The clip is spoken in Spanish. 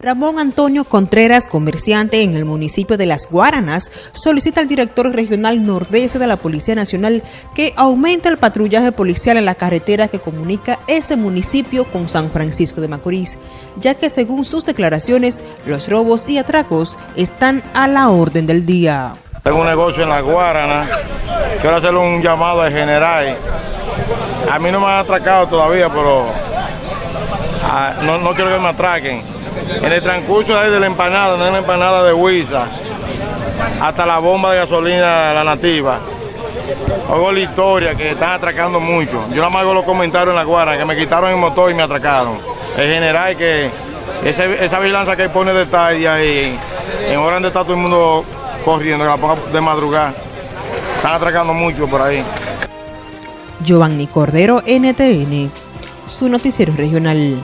Ramón Antonio Contreras, comerciante en el municipio de Las Guaranas, solicita al director regional nordeste de la Policía Nacional que aumente el patrullaje policial en la carretera que comunica ese municipio con San Francisco de Macorís, ya que según sus declaraciones, los robos y atracos están a la orden del día. Tengo un negocio en Las Guaranas, quiero hacerle un llamado al general. A mí no me han atracado todavía, pero ah, no, no quiero que me atraquen en el transcurso de la empanada, de la empanada de Huiza, hasta la bomba de gasolina la nativa. Oigo la historia que están atracando mucho. Yo nada más hago los comentarios en la guarda, que me quitaron el motor y me atracaron. El general que esa vigilancia que pone detalle ahí, en hora donde está todo el mundo corriendo, que la ponga de madrugada. Están atracando mucho por ahí. Giovanni Cordero, NTN, su noticiero regional.